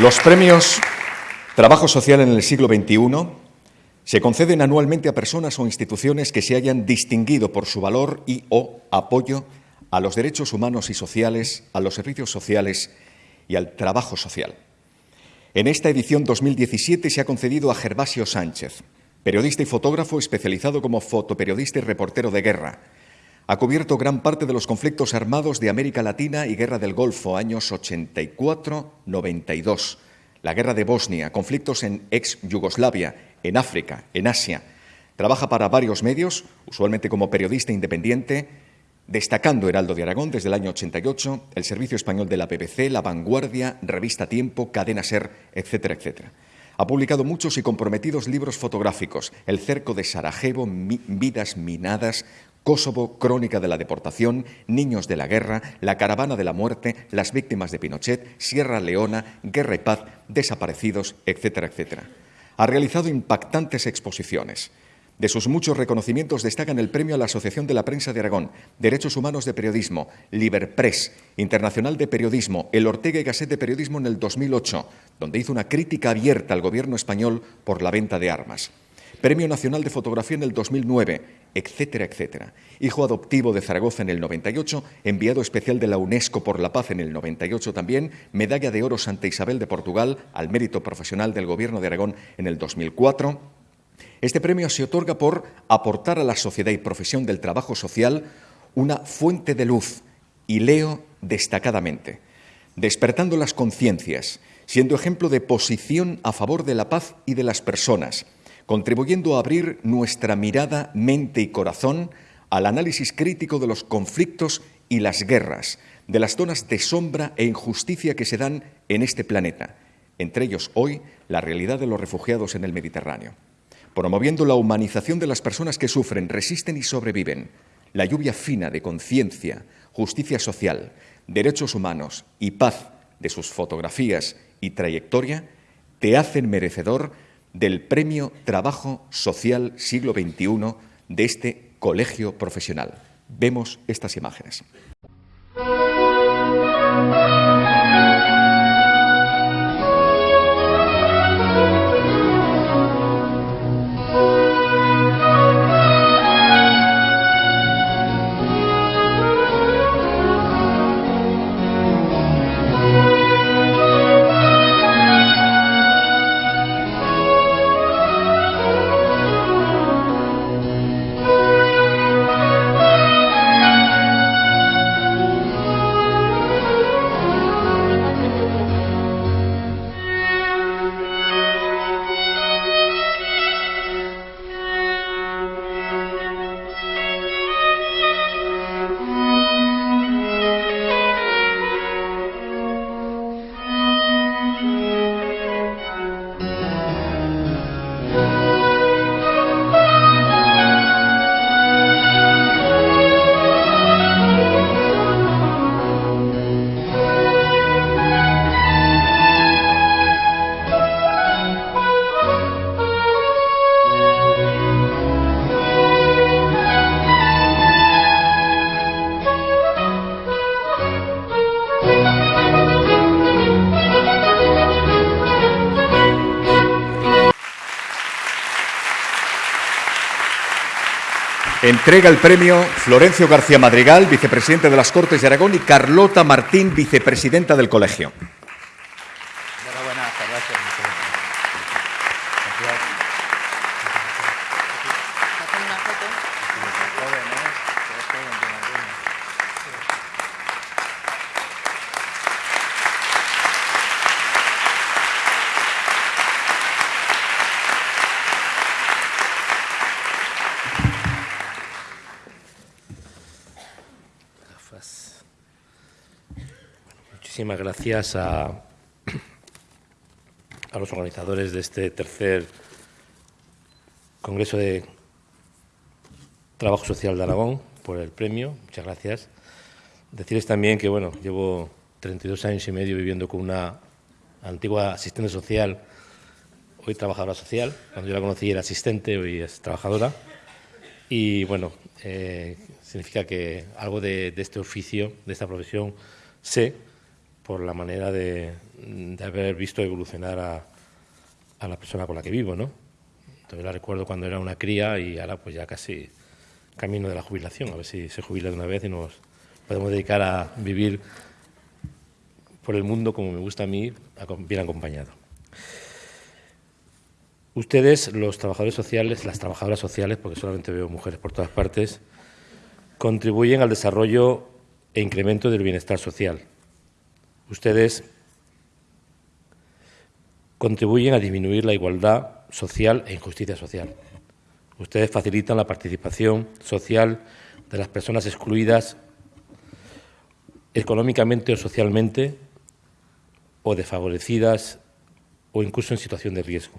Los premios Trabajo Social en el siglo XXI se conceden anualmente a personas o instituciones que se hayan distinguido por su valor y o apoyo a los derechos humanos y sociales, a los servicios sociales y al trabajo social. En esta edición 2017 se ha concedido a Gervasio Sánchez, periodista y fotógrafo especializado como fotoperiodista y reportero de guerra. Ha cubierto gran parte de los conflictos armados de América Latina y Guerra del Golfo, años 84-92, la Guerra de Bosnia, conflictos en ex-Yugoslavia, en África, en Asia. Trabaja para varios medios, usualmente como periodista independiente, destacando Heraldo de Aragón desde el año 88, el Servicio Español de la BBC, La Vanguardia, Revista Tiempo, Cadena Ser, etcétera, etcétera. Ha publicado muchos y comprometidos libros fotográficos, El cerco de Sarajevo, Vidas minadas, Kosovo, Crónica de la deportación, Niños de la guerra, La caravana de la muerte, Las víctimas de Pinochet, Sierra Leona, Guerra y paz, Desaparecidos, etcétera, etcétera. Ha realizado impactantes exposiciones. De sus muchos reconocimientos destacan el premio a la Asociación de la Prensa de Aragón, Derechos Humanos de Periodismo, Liberpress, Internacional de Periodismo, el Ortega y Gasset de Periodismo en el 2008, donde hizo una crítica abierta al gobierno español por la venta de armas. Premio Nacional de Fotografía en el 2009, etcétera, etcétera. Hijo adoptivo de Zaragoza en el 98, enviado especial de la UNESCO por la paz en el 98 también, medalla de oro Santa Isabel de Portugal al mérito profesional del Gobierno de Aragón en el 2004 este premio se otorga por aportar a la sociedad y profesión del trabajo social una fuente de luz, y leo destacadamente, despertando las conciencias, siendo ejemplo de posición a favor de la paz y de las personas, contribuyendo a abrir nuestra mirada, mente y corazón al análisis crítico de los conflictos y las guerras, de las zonas de sombra e injusticia que se dan en este planeta, entre ellos hoy la realidad de los refugiados en el Mediterráneo. Promoviendo la humanización de las personas que sufren, resisten y sobreviven, la lluvia fina de conciencia, justicia social, derechos humanos y paz de sus fotografías y trayectoria, te hacen merecedor del Premio Trabajo Social Siglo XXI de este colegio profesional. Vemos estas imágenes. Entrega el premio Florencio García Madrigal, vicepresidente de las Cortes de Aragón, y Carlota Martín, vicepresidenta del Colegio. Muchísimas gracias a, los organizadores de este tercer Congreso de Trabajo Social de Aragón por el premio. Muchas gracias. Decirles también que, bueno, llevo 32 años y medio viviendo con una antigua asistente social, hoy trabajadora social. Cuando yo la conocí era asistente, hoy es trabajadora. Y, bueno, eh, significa que algo de, de este oficio, de esta profesión, sé por la manera de, haber visto evolucionar a, a, la persona con la que vivo, ¿no? Entonces la recuerdo cuando era una cría y ahora pues ya casi camino de la jubilación, a ver si se jubila de una vez y nos podemos dedicar a vivir por el mundo como me gusta a mí, bien acompañado. Ustedes, los trabajadores sociales, las trabajadoras sociales, porque solamente veo mujeres por todas partes, contribuyen al desarrollo e incremento del bienestar social. Ustedes contribuyen a disminuir la igualdad social e injusticia social. Ustedes facilitan la participación social de las personas excluidas económicamente o socialmente o desfavorecidas o incluso en situación de riesgo.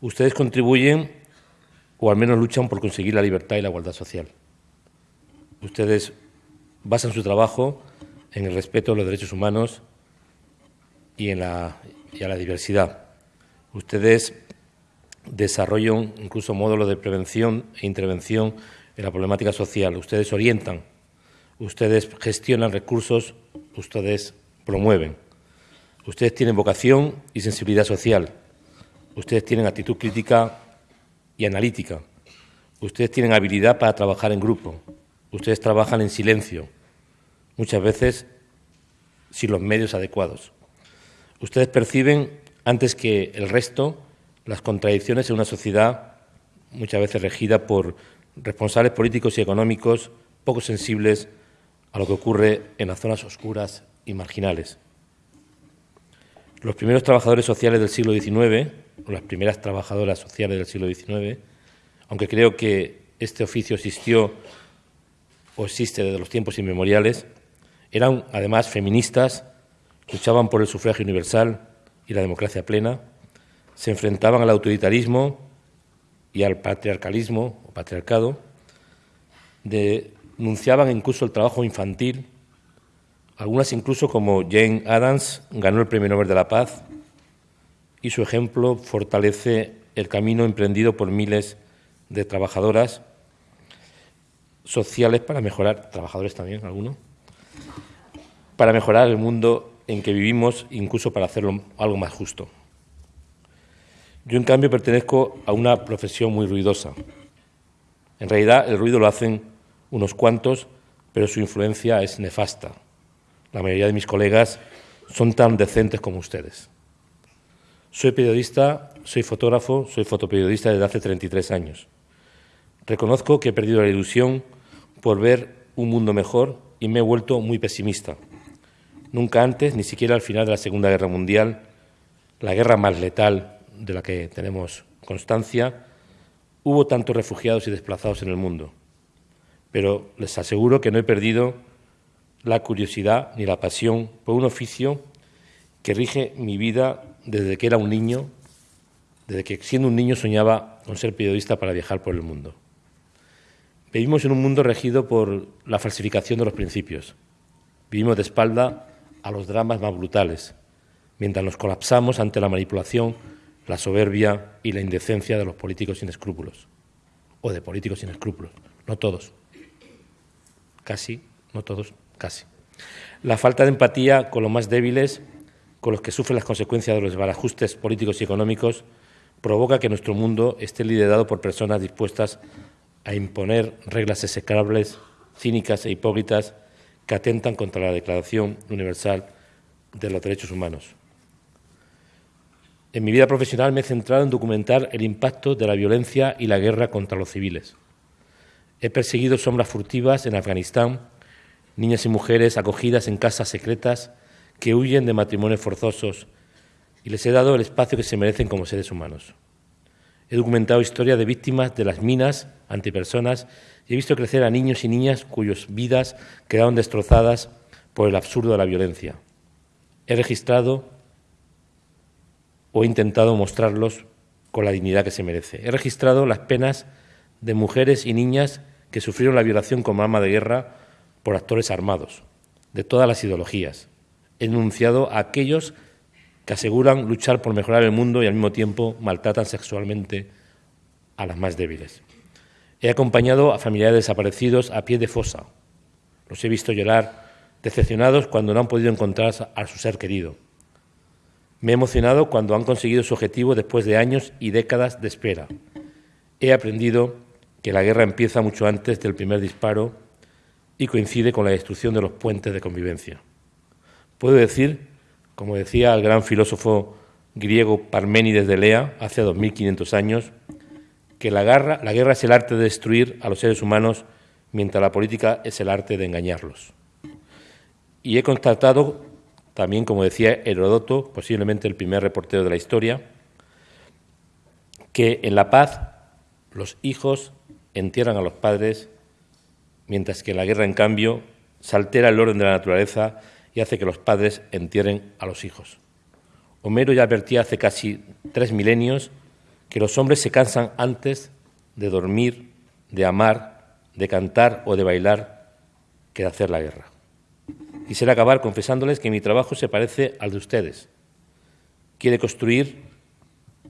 Ustedes contribuyen o al menos luchan por conseguir la libertad y la igualdad social. Ustedes basan su trabajo en el respeto a los derechos humanos y, en la, a la diversidad. Ustedes desarrollan incluso módulos de prevención e intervención en la problemática social. Ustedes orientan, ustedes gestionan recursos, ustedes promueven. Ustedes tienen vocación y sensibilidad social. Ustedes tienen actitud crítica y analítica. Ustedes tienen habilidad para trabajar en grupo. Ustedes trabajan en silencio, muchas veces sin los medios adecuados. Ustedes perciben, antes que el resto, las contradicciones en una sociedad muchas veces regida por responsables políticos y económicos poco sensibles a lo que ocurre en las zonas oscuras y marginales. Los primeros trabajadores sociales del siglo XIX las primeras trabajadoras sociales del siglo XIX, aunque creo que este oficio existió o existe desde los tiempos inmemoriales, eran además feministas, luchaban por el sufragio universal y la democracia plena, se enfrentaban al autoritarismo y al patriarcalismo o patriarcado, denunciaban incluso el trabajo infantil, algunas incluso como Jane Addams ganó el Premio Nobel de la Paz y su ejemplo fortalece el camino emprendido por miles de trabajadoras sociales para mejorar, trabajadores también, algunos, para mejorar el mundo en que vivimos, incluso para hacerlo algo más justo. Yo, en cambio, pertenezco a una profesión muy ruidosa. En realidad, el ruido lo hacen unos cuantos, pero su influencia es nefasta. La mayoría de mis colegas son tan decentes como ustedes. Soy periodista, soy fotógrafo, soy fotoperiodista desde hace 33 años. Reconozco que he perdido la ilusión por ver un mundo mejor y me he vuelto muy pesimista. Nunca antes, ni siquiera al final de la Segunda Guerra Mundial, la guerra más letal de la que tenemos constancia, hubo tantos refugiados y desplazados en el mundo. Pero les aseguro que no he perdido la curiosidad ni la pasión por un oficio que rige mi vida desde que era un niño, desde que siendo un niño soñaba con ser periodista para viajar por el mundo. Vivimos en un mundo regido por la falsificación de los principios. Vivimos de espalda a los dramas más brutales, mientras nos colapsamos ante la manipulación, la soberbia y la indecencia de los políticos sin escrúpulos. O de políticos sin escrúpulos. No todos. Casi, no todos, casi. La falta de empatía con los más débiles con los que sufren las consecuencias de los desbarajustes políticos y económicos, provoca que nuestro mundo esté liderado por personas dispuestas a imponer reglas execrables, cínicas e hipócritas que atentan contra la Declaración Universal de los Derechos Humanos. En mi vida profesional me he centrado en documentar el impacto de la violencia y la guerra contra los civiles. He perseguido sombras furtivas en Afganistán, niñas y mujeres acogidas en casas secretas que huyen de matrimonios forzosos y les he dado el espacio que se merecen como seres humanos. He documentado historias de víctimas de las minas antipersonas y he visto crecer a niños y niñas cuyas vidas quedaron destrozadas por el absurdo de la violencia. He registrado o he intentado mostrarlos con la dignidad que se merece. He registrado las penas de mujeres y niñas que sufrieron la violación como arma de guerra por actores armados, de todas las ideologías, enunciado a aquellos que aseguran luchar por mejorar el mundo y al mismo tiempo maltratan sexualmente a las más débiles. He acompañado a familiares desaparecidos a pie de fosa. Los he visto llorar decepcionados cuando no han podido encontrar a su ser querido. Me he emocionado cuando han conseguido su objetivo después de años y décadas de espera. He aprendido que la guerra empieza mucho antes del primer disparo y coincide con la destrucción de los puentes de convivencia. Puedo decir, como decía el gran filósofo griego Parménides de Lea hace 2500 años, que la guerra, la guerra es el arte de destruir a los seres humanos mientras la política es el arte de engañarlos. Y he constatado, también como decía Herodoto, posiblemente el primer reportero de la historia, que en la paz los hijos entierran a los padres, mientras que en la guerra, en cambio, se altera el orden de la naturaleza y hace que los padres entierren a los hijos. Homero ya advertía hace casi tres milenios que los hombres se cansan antes de dormir, de amar, de cantar o de bailar que de hacer la guerra. Quisiera acabar confesándoles que mi trabajo se parece al de ustedes. Quiere construir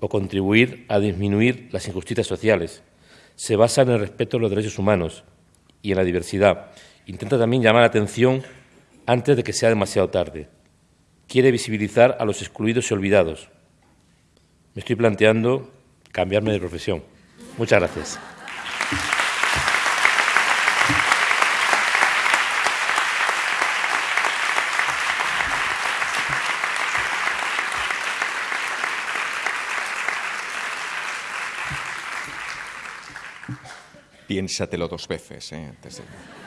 o contribuir a disminuir las injusticias sociales. Se basa en el respeto a los derechos humanos y en la diversidad. Intenta también llamar la atención antes de que sea demasiado tarde. Quiere visibilizar a los excluidos y olvidados. Me estoy planteando cambiarme de profesión. Muchas gracias. Piénsatelo dos veces. ¿eh? Antes de...